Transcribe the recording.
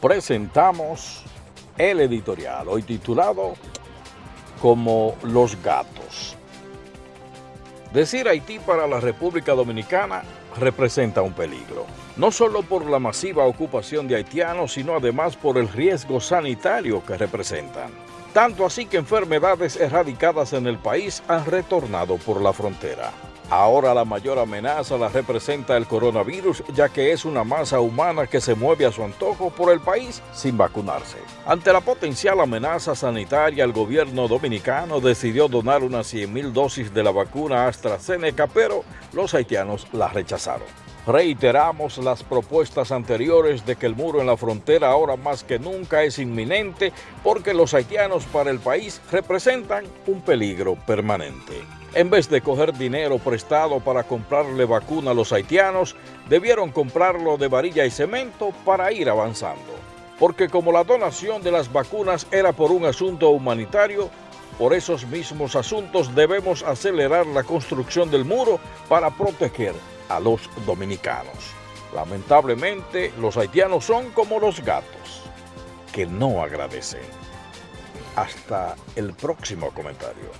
presentamos el editorial, hoy titulado como Los Gatos. Decir Haití para la República Dominicana representa un peligro, no solo por la masiva ocupación de haitianos, sino además por el riesgo sanitario que representan. Tanto así que enfermedades erradicadas en el país han retornado por la frontera. Ahora la mayor amenaza la representa el coronavirus, ya que es una masa humana que se mueve a su antojo por el país sin vacunarse. Ante la potencial amenaza sanitaria, el gobierno dominicano decidió donar unas 100.000 dosis de la vacuna AstraZeneca, pero los haitianos la rechazaron. Reiteramos las propuestas anteriores de que el muro en la frontera ahora más que nunca es inminente porque los haitianos para el país representan un peligro permanente. En vez de coger dinero prestado para comprarle vacuna a los haitianos, debieron comprarlo de varilla y cemento para ir avanzando. Porque como la donación de las vacunas era por un asunto humanitario, por esos mismos asuntos debemos acelerar la construcción del muro para proteger a los dominicanos. Lamentablemente, los haitianos son como los gatos, que no agradecen. Hasta el próximo comentario.